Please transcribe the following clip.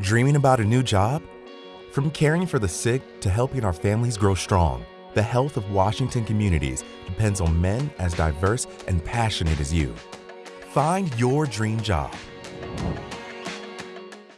Dreaming about a new job? From caring for the sick to helping our families grow strong, the health of Washington communities depends on men as diverse and passionate as you. Find your dream job